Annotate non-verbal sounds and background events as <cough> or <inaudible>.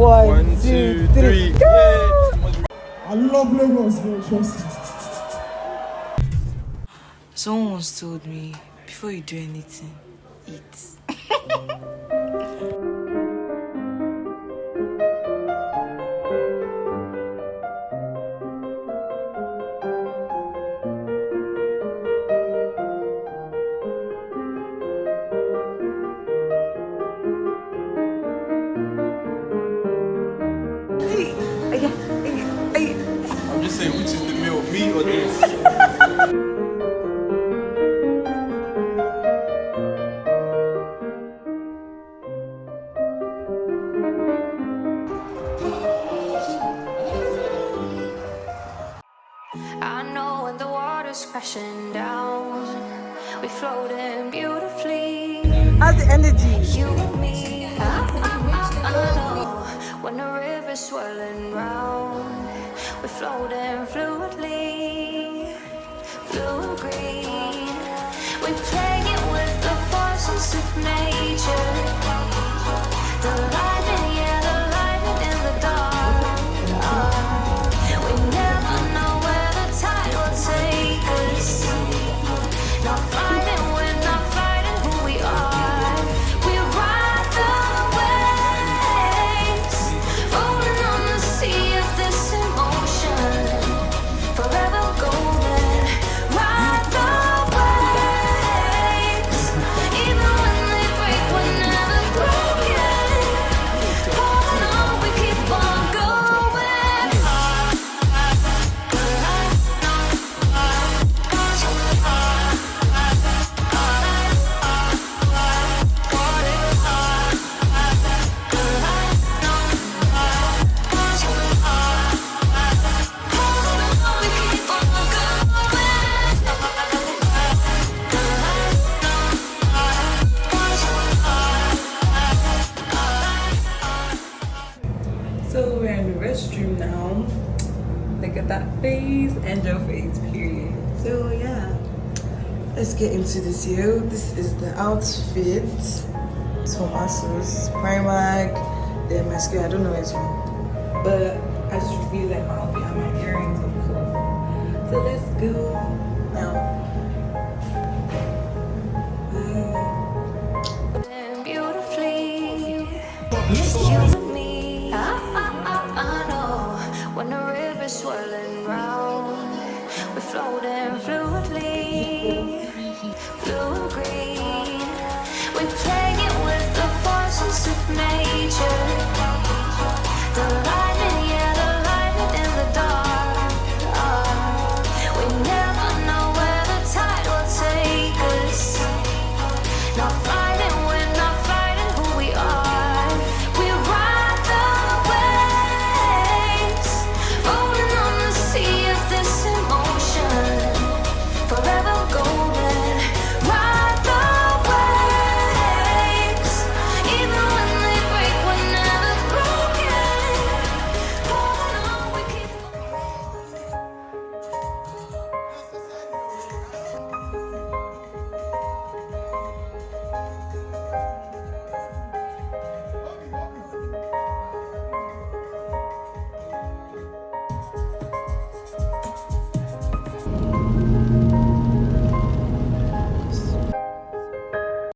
One, One, two, two, three. three. Yay! I love Lagos, bro. Trust me. Someone once told me, before you do anything, eat. <laughs> I'm just saying, which is the meal, me or this? I know when the water's crashing down, we floating beautifully. How's the energy? You and me. I know when the river's swirling round, we floating Look at that face and your face, period. So yeah, let's get into this here. This is the outfit. It's from Asos, Primark, the mascara. I don't know where it's from, but I just revealed like my outfit and my earrings, of course. So let's go now. Beautifully. You swirling round. We're floating fluidly, blue and green. We play.